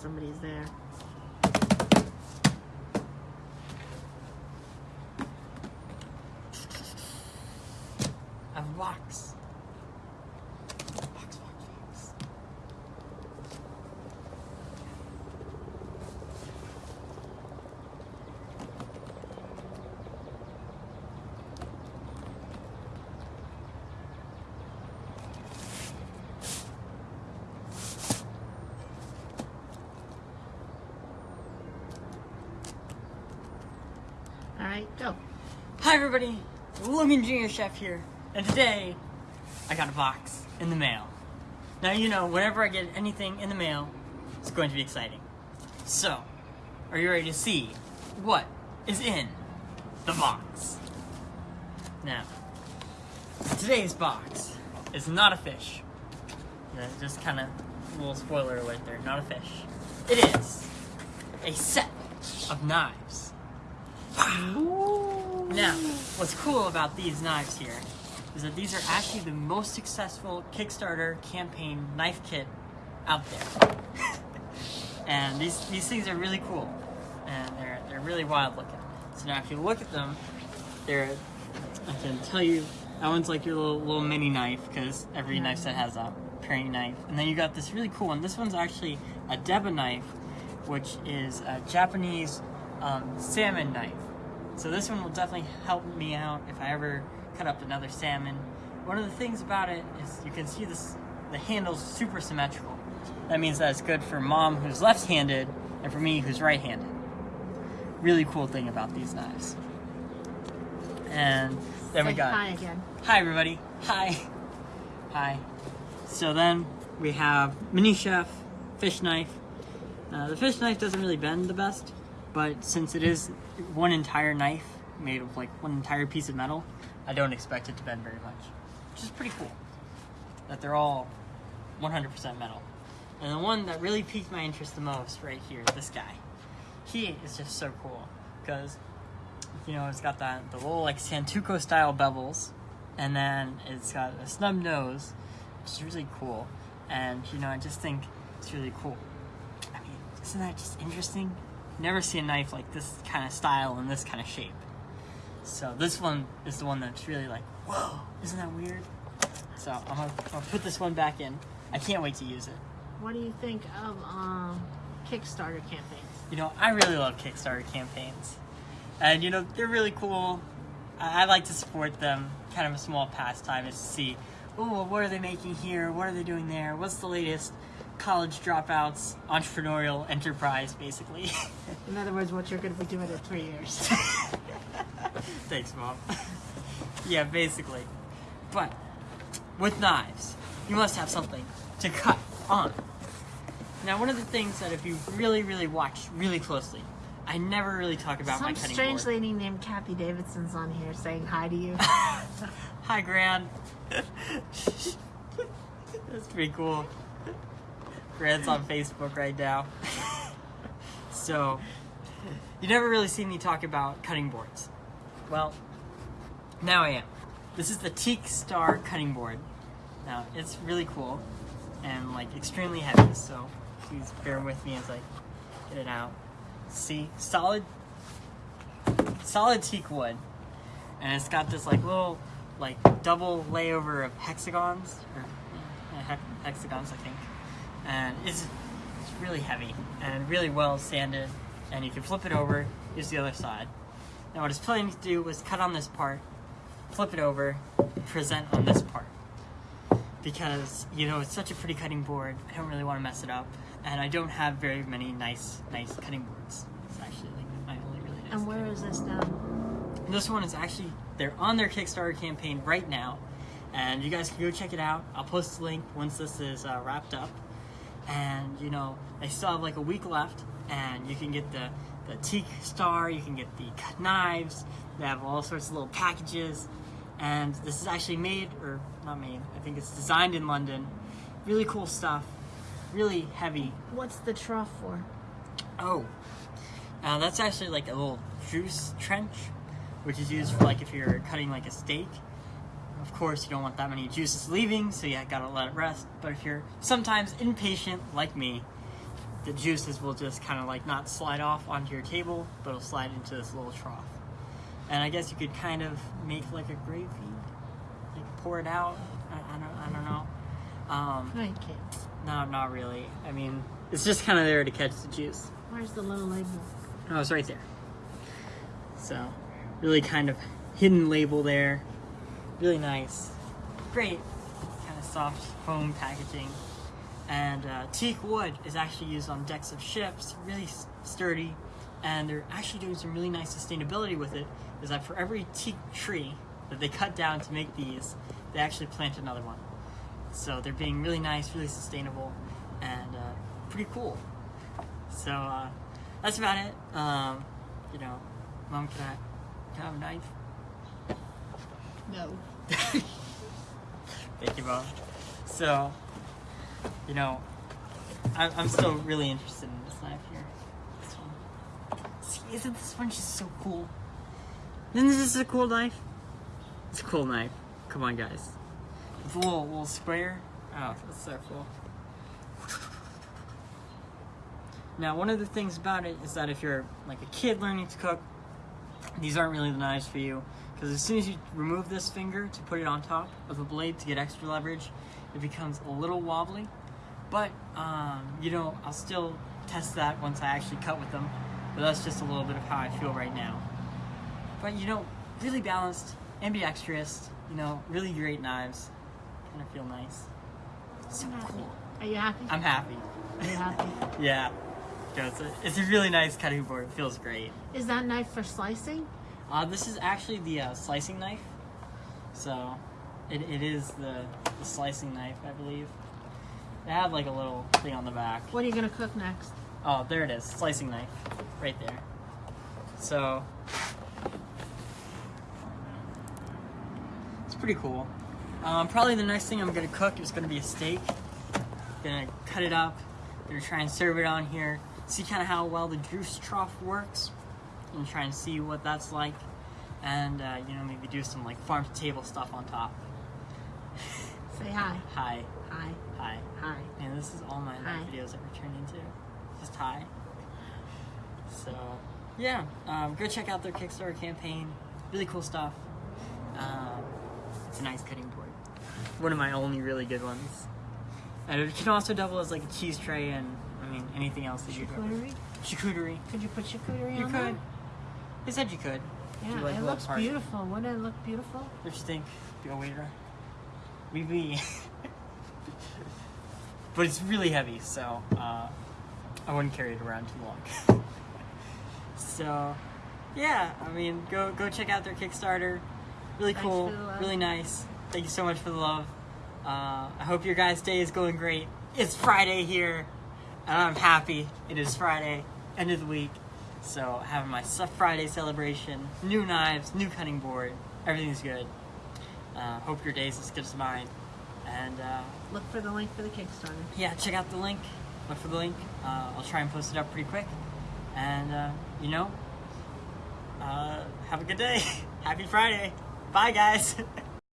Somebody's there. A box. Right, go. Hi everybody, Logan Junior Chef here, and today I got a box in the mail. Now you know, whenever I get anything in the mail, it's going to be exciting. So, are you ready to see what is in the box? Now, today's box is not a fish. Just kind of a little spoiler alert there, not a fish. It is a set of knives. Now, what's cool about these knives here is that these are actually the most successful Kickstarter campaign knife kit out there. and these these things are really cool, and they're they're really wild looking. So now, if you look at them, they're I can tell you that one's like your little little mini knife because every knife set has a paring knife, and then you got this really cool one. This one's actually a Deba knife, which is a Japanese um, salmon knife. So this one will definitely help me out if I ever cut up another salmon. One of the things about it is you can see this the handle's super symmetrical. That means that it's good for mom who's left-handed and for me who's right-handed. Really cool thing about these knives. And then we Say got hi again. Hi everybody. Hi. Hi. So then we have mini chef fish knife. Uh, the fish knife doesn't really bend the best, but since it is one entire knife made of like one entire piece of metal, I don't expect it to bend very much, which is pretty cool. That they're all 100% metal. And the one that really piqued my interest the most right here, this guy. He is just so cool because you know, it's got that the little like Santoku style bevels, and then it's got a snub nose, which is really cool. And you know, I just think it's really cool. I mean, isn't that just interesting? Never see a knife like this kind of style and this kind of shape. So this one is the one that's really like, whoa, isn't that weird? So I'm gonna, I'm gonna put this one back in. I can't wait to use it. What do you think of um, Kickstarter campaigns? You know, I really love Kickstarter campaigns. And, you know, they're really cool. I, I like to support them. Kind of a small pastime is to see, oh, what are they making here? What are they doing there? What's the latest college dropouts entrepreneurial enterprise, basically? In other words, what you're going to be doing in three years. Thanks, Mom. yeah, basically. But with knives, you must have something to cut on. Now, one of the things that if you really, really watch really closely, I never really talk about my Some cutting strange board. lady named Kathy Davidson's on here saying hi to you. Hi, Gran. That's pretty cool. Gran's on Facebook right now. so, you never really see me talk about cutting boards. Well, now I am. This is the Teak Star cutting board. Now, it's really cool and like extremely heavy, so please bear with me as I get it out. See, solid, solid teak wood, and it's got this like little like double layover of hexagons or yeah, hex- hexagons, I think, and it's it's really heavy and really well sanded, and you can flip it over, use the other side. Now, what I was planning to do was cut on this part, flip it over, present on this part because you know it's such a pretty cutting board. I don't really want to mess it up, and I don't have very many nice, nice cutting boards. It's actually like my only really nice. and where is this board. This one is actually they're on their Kickstarter campaign right now, and you guys can go check it out. I'll post the link once this is uh, wrapped up, and you know they still have like a week left, and you can get the the teak star, you can get the knives. They have all sorts of little packages, and this is actually made or not made. I think it's designed in London. Really cool stuff. Really heavy. What's the trough for? Oh, uh, that's actually like a little juice trench, which is used for like if you're cutting like a steak. Of course, you don't want that many juices leaving, so you gotta let it rest. But if you're sometimes impatient like me, the juices will just kind of like not slide off onto your table, but it'll slide into this little trough. And I guess you could kind of make like a gravy, like pour it out. I, I don't, I don't know. Um, no, not really. I mean, it's just kind of there to catch the juice. Where's the little label? Oh, it's right there. So, really kind of hidden label there. Really nice. Great. Kind of soft foam packaging. And uh, teak wood is actually used on decks of ships. Really sturdy. And they're actually doing some really nice sustainability with it. Is that for every teak tree that they cut down to make these, they actually plant another one. So they're being really nice, really sustainable, and uh, pretty cool. So uh, that's about it. Um, you know, mom, can I, can I have a knife? No. Thank you, mom. So, you know, I'm, I'm still really interested in this knife here. This one. See, isn't this one just so cool? Isn't this a cool knife? It's a cool knife. Come on, guys. It's a little, little sprayer. Oh, that's so cool. Now, one of the things about it is that if you're like a kid learning to cook, these aren't really the knives for you because as soon as you remove this finger to put it on top of the blade to get extra leverage, it becomes a little wobbly. But um, you know, I'll still test that once I actually cut with them. But that's just a little bit of how I feel right now. But you know, really balanced, ambidextrous. You know, really great knives. Kind of feel nice. So cool. Are you happy? I'm happy. Are you happy? Yeah. It's, a, it's a really nice cutting board. It feels great. Is that knife for slicing? Uh, this is actually the uh, slicing knife. So, it, it is the, the slicing knife, I believe. It had like a little thing on the back. What are you gonna cook next? Oh, there it is. Slicing knife. Right there. So, it's pretty cool. Um, probably the next thing I'm gonna cook is gonna be a steak. Gonna cut it up. Gonna try and serve it on here. See kind of how well the juice trough works, and try and see what that's like. And uh, you know, maybe do some like farm to table stuff on top. Say hi. Hi, Hi. hi. Hi. And this is all my videos ever turned into. Just hi. So, yeah, um, go check out their Kickstarter campaign. Really cool stuff. Um, it's a nice cutting board. One of my only really good ones. And it can also double as like a cheese tray and, I mean, anything else that you Charcuterie? Charcuterie. Could you put charcuterie You on could. They said you could. Yeah, you like it looks party? beautiful. Wouldn't it look beautiful? What you think? A waiter? Oui, oui. but it's really heavy, so uh, I wouldn't carry it around too long. so, yeah, I mean, go go check out their Kickstarter. Really cool, the really nice. Thank you so much for the love. Uh, I hope your guys' day is going great. It's Friday here, and I'm happy. It is Friday, end of the week. So having my Stuff Friday celebration, new knives, new cutting board, everything's good. Uh, hope your day's as good as mine. And uh, Look for the link for the Kickstarter. yeah, check out the link. Look for the link. Uh, I'll try and post it up pretty quick. And uh, you know, uh, have a good day. Happy Friday. Bye, guys.